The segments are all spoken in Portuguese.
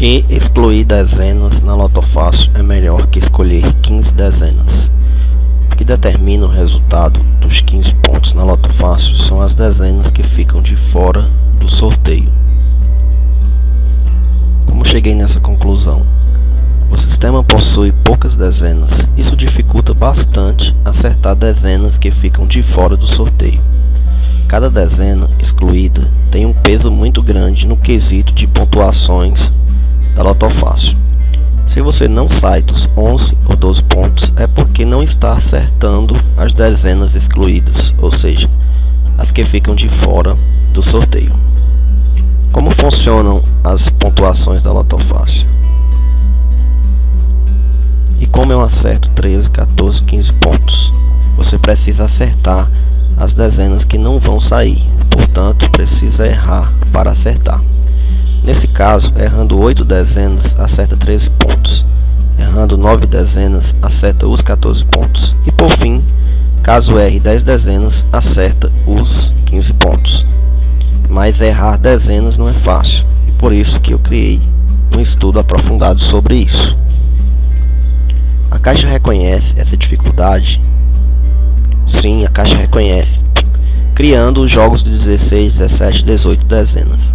que excluir dezenas na loto fácil é melhor que escolher 15 dezenas? O que determina o resultado dos 15 pontos na loto fácil são as dezenas que ficam de fora do sorteio. Como cheguei nessa conclusão? O sistema possui poucas dezenas, isso dificulta bastante acertar dezenas que ficam de fora do sorteio. Cada dezena excluída tem um peso muito grande no quesito de pontuações da Lotofácil. Se você não sai dos 11 ou 12 pontos, é porque não está acertando as dezenas excluídas, ou seja, as que ficam de fora do sorteio. Como funcionam as pontuações da Lotofácil? E como eu acerto 13, 14, 15 pontos? Você precisa acertar as dezenas que não vão sair, portanto, precisa errar para acertar. Nesse caso, errando 8 dezenas, acerta 13 pontos. Errando 9 dezenas, acerta os 14 pontos. E por fim, caso erre 10 dezenas, acerta os 15 pontos. Mas errar dezenas não é fácil, e por isso que eu criei um estudo aprofundado sobre isso. A caixa reconhece essa dificuldade? Sim, a caixa reconhece, criando os jogos de 16, 17, 18 dezenas.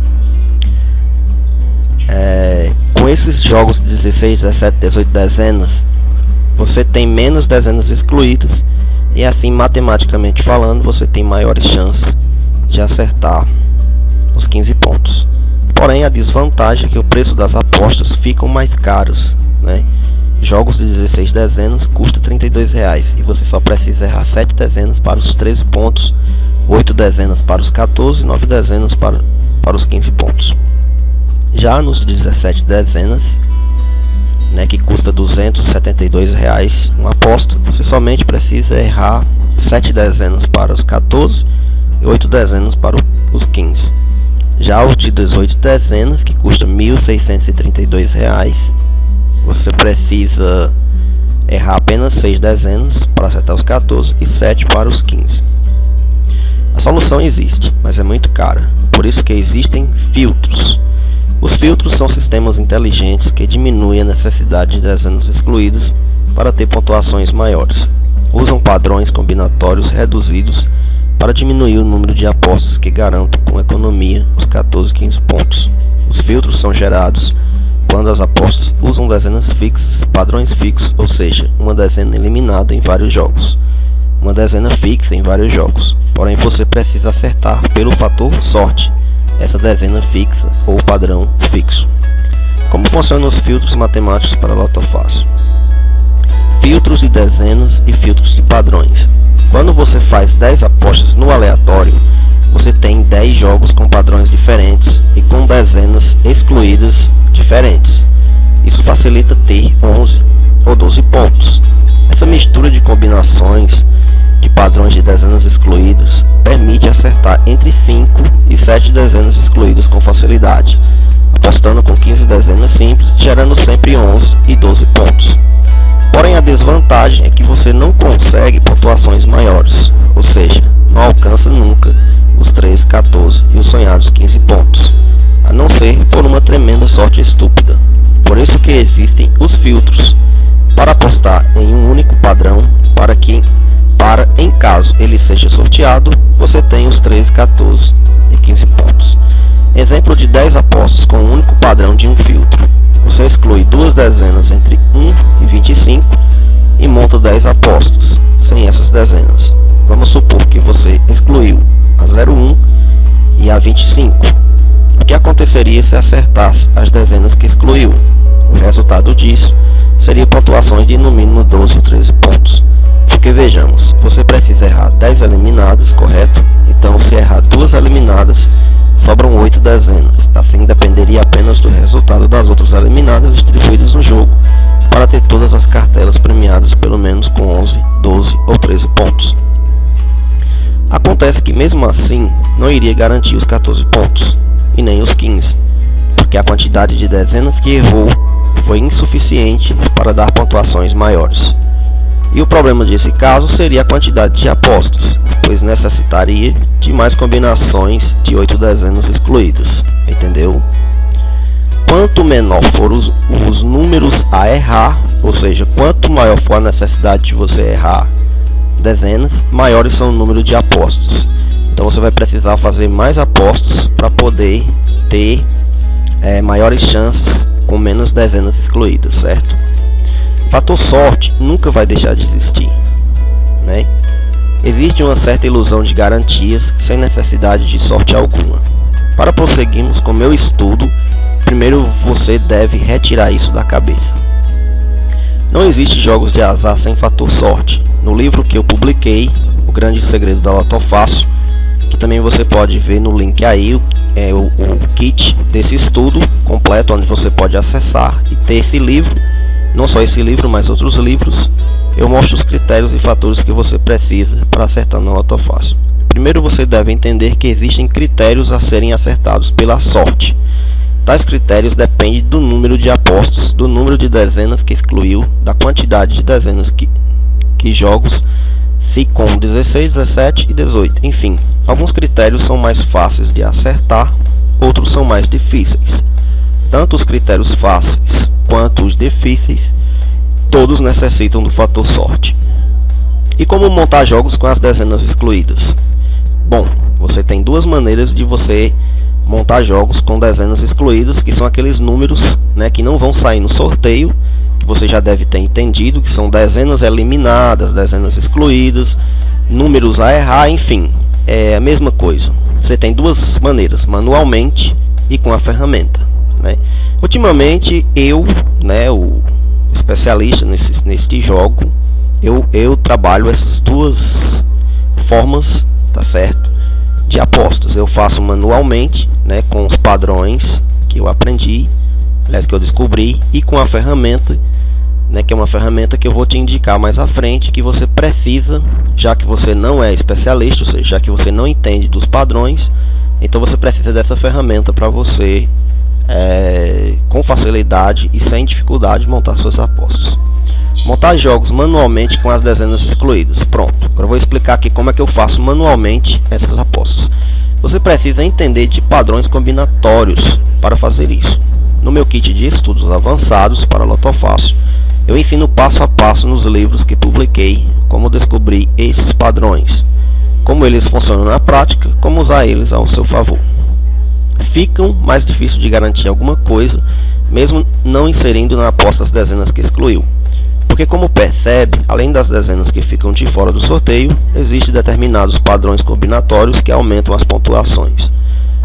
É, com esses jogos de 16, 17, 18 dezenas, você tem menos dezenas excluídas e assim matematicamente falando você tem maiores chances de acertar os 15 pontos. Porém a desvantagem é que o preço das apostas ficam mais caros, né? Jogos de 16 dezenas custa 32 reais, e você só precisa errar 7 dezenas para os 13 pontos, 8 dezenas para os 14 e 9 dezenas para, para os 15 pontos. Já nos 17 dezenas, né, que custa 272 reais uma aposta, você somente precisa errar 7 dezenas para os 14 e 8 dezenas para os 15. Já os de 18 dezenas, que custa 1.632 reais, você precisa errar apenas 6 dezenas para acertar os 14 e 7 para os 15. A solução existe, mas é muito cara, por isso que existem filtros. Os filtros são sistemas inteligentes que diminuem a necessidade de dezenas excluídas para ter pontuações maiores. Usam padrões combinatórios reduzidos para diminuir o número de apostas que garantam com economia os 14 15 pontos. Os filtros são gerados quando as apostas usam dezenas fixas, padrões fixos, ou seja, uma dezena eliminada em vários jogos, uma dezena fixa em vários jogos. Porém, você precisa acertar pelo fator sorte essa dezena fixa ou padrão fixo. Como funcionam os filtros matemáticos para lotofácil? Filtros de dezenas e filtros de padrões. Quando você faz 10 apostas no aleatório, você tem 10 jogos com padrões diferentes e com dezenas excluídas diferentes. Isso facilita ter 11 ou 12 pontos. Essa mistura de combinações de padrões de dezenas excluídas permite acertar entre 5 e 7 dezenas excluídas com facilidade, apostando com 15 dezenas simples, gerando sempre 11 e 12 pontos. Porém, a desvantagem é que você não consegue pontuações maiores, ou seja, não alcança nunca os 13, 14 e os sonhados 15 pontos, a não ser por uma tremenda sorte estúpida. Por isso que existem os filtros, para apostar em um único padrão para que para, em caso ele seja sorteado, você tem os 13, 14 e 15 pontos. Exemplo de 10 apostas com um único padrão de um filtro. Você exclui duas dezenas entre 1 e 25 e monta 10 apostas sem essas dezenas. Vamos supor que você excluiu a 01 e a 25. O que aconteceria se acertasse as dezenas que excluiu? O resultado disso seria pontuações de no mínimo 12 ou 13 pontos. Porque vejamos, você precisa errar 10 eliminadas, correto? Então se errar duas eliminadas, sobram 8 dezenas. Assim dependeria apenas do resultado das outras eliminadas distribuídas no jogo, para ter todas as cartelas premiadas pelo menos com 11, 12 ou 13 pontos. Acontece que mesmo assim não iria garantir os 14 pontos, e nem os 15, porque a quantidade de dezenas que errou foi insuficiente para dar pontuações maiores. E o problema desse caso seria a quantidade de apostas, pois necessitaria de mais combinações de 8 dezenas excluídas, entendeu? quanto menor for os, os números a errar, ou seja, quanto maior for a necessidade de você errar dezenas, maiores são o número de apostos. Então você vai precisar fazer mais apostos para poder ter é, maiores chances com menos dezenas excluídas, certo? Fator sorte nunca vai deixar de existir, né? Existe uma certa ilusão de garantias sem necessidade de sorte alguma. Para prosseguirmos com meu estudo, primeiro você deve retirar isso da cabeça. Não existe jogos de azar sem fator sorte. No livro que eu publiquei, O Grande Segredo da Loto Fácil, que também você pode ver no link aí, é o, o kit desse estudo completo, onde você pode acessar e ter esse livro, não só esse livro, mas outros livros. Eu mostro os critérios e fatores que você precisa para acertar no Loto Fácil. Primeiro você deve entender que existem critérios a serem acertados pela sorte. Tais critérios dependem do número de apostos, do número de dezenas que excluiu, da quantidade de dezenas que, que jogos, se com 16, 17 e 18. Enfim, alguns critérios são mais fáceis de acertar, outros são mais difíceis. Tanto os critérios fáceis quanto os difíceis, todos necessitam do fator sorte. E como montar jogos com as dezenas excluídas? Bom, você tem duas maneiras de você montar jogos com dezenas excluídas, que são aqueles números né, que não vão sair no sorteio, que você já deve ter entendido, que são dezenas eliminadas, dezenas excluídas, números a errar, enfim, é a mesma coisa. Você tem duas maneiras, manualmente e com a ferramenta. Né? Ultimamente eu, né, o especialista nesse, neste jogo, eu, eu trabalho essas duas formas, tá certo? de apostas. Eu faço manualmente, né, com os padrões que eu aprendi, aliás, que eu descobri, e com a ferramenta, né, que é uma ferramenta que eu vou te indicar mais à frente, que você precisa, já que você não é especialista, ou seja, já que você não entende dos padrões, então você precisa dessa ferramenta para você, é, com facilidade e sem dificuldade, montar suas apostas. Montar jogos manualmente com as dezenas excluídas. Pronto. Agora vou explicar aqui como é que eu faço manualmente essas apostas. Você precisa entender de padrões combinatórios para fazer isso. No meu kit de estudos avançados para Lotofácil, eu ensino passo a passo nos livros que publiquei como descobrir esses padrões, como eles funcionam na prática, como usar eles ao seu favor. Ficam mais difícil de garantir alguma coisa, mesmo não inserindo na aposta as dezenas que excluiu. Porque como percebe, além das dezenas que ficam de fora do sorteio, existem determinados padrões combinatórios que aumentam as pontuações.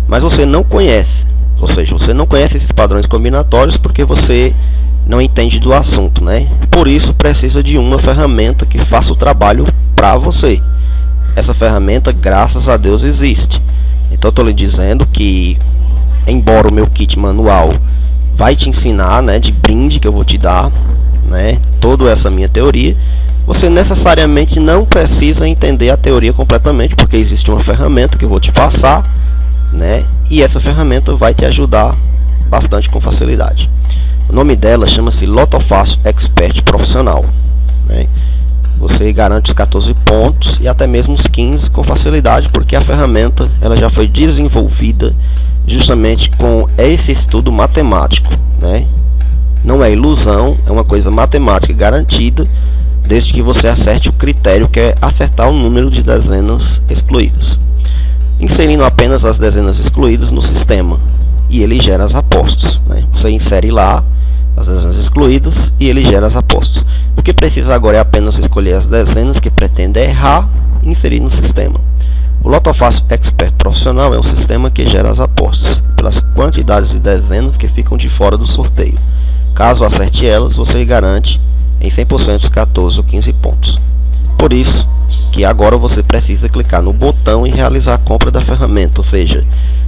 Mas você não conhece, ou seja, você não conhece esses padrões combinatórios porque você não entende do assunto, né? Por isso precisa de uma ferramenta que faça o trabalho para você. Essa ferramenta, graças a Deus, existe. Então estou lhe dizendo que, embora o meu kit manual vai te ensinar, né, de brinde que eu vou te dar, né, toda essa minha teoria, você necessariamente não precisa entender a teoria completamente, porque existe uma ferramenta que eu vou te passar, né, e essa ferramenta vai te ajudar bastante com facilidade. O nome dela chama-se Lotofácil Expert Profissional. Né? Você garante os 14 pontos e até mesmo os 15 com facilidade, porque a ferramenta ela já foi desenvolvida justamente com esse estudo matemático, né? Não é ilusão, é uma coisa matemática garantida, desde que você acerte o critério que é acertar o número de dezenas excluídas. Inserindo apenas as dezenas excluídas no sistema, e ele gera as apostas. Né? Você insere lá as dezenas excluídas e ele gera as apostas. O que precisa agora é apenas escolher as dezenas que pretende errar e inserir no sistema. O Lotofácil Expert Profissional é um sistema que gera as apostas pelas quantidades de dezenas que ficam de fora do sorteio. Caso acerte elas, você garante em 100% os 14 ou 15 pontos. Por isso que agora você precisa clicar no botão e realizar a compra da ferramenta, ou seja,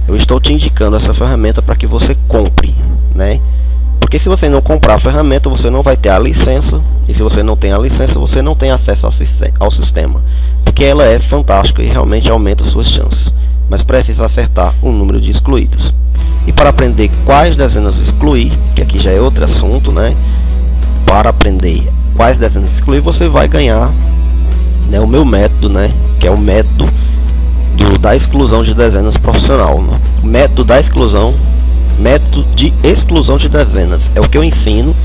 eu estou te indicando essa ferramenta para que você compre, né? Porque se você não comprar a ferramenta, você não vai ter a licença, e se você não tem a licença, você não tem acesso ao sistema, porque ela é fantástica e realmente aumenta suas chances, mas precisa acertar o número de excluídos. E para aprender quais dezenas excluir, que aqui já é outro assunto, né? Para aprender quais dezenas excluir, você vai ganhar né, o meu método, né? Que é o método do, da exclusão de dezenas profissional. Né? Método da exclusão método de exclusão de dezenas. É o que eu ensino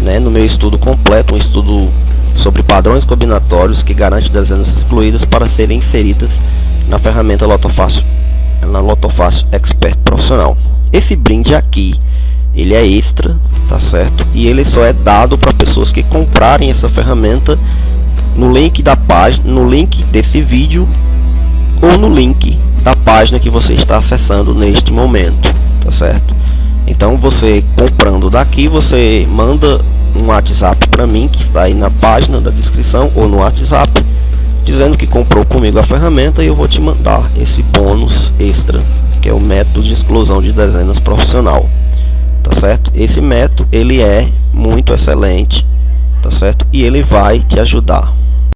né, no meu estudo completo, um estudo sobre padrões combinatórios que garante dezenas excluídas para serem inseridas na ferramenta Lotofácil, na Lotofácil Expert Profissional. Esse brinde aqui, ele é extra, tá certo? E ele só é dado para pessoas que comprarem essa ferramenta no link da página, no link desse vídeo ou no link da página que você está acessando neste momento, tá certo? Então você comprando daqui, você manda um WhatsApp para mim que está aí na página da descrição ou no WhatsApp dizendo que comprou comigo a ferramenta e eu vou te mandar esse bônus extra que é o método de exclusão de dezenas profissional. Tá certo? Esse método ele é muito excelente tá certo? E ele vai te ajudar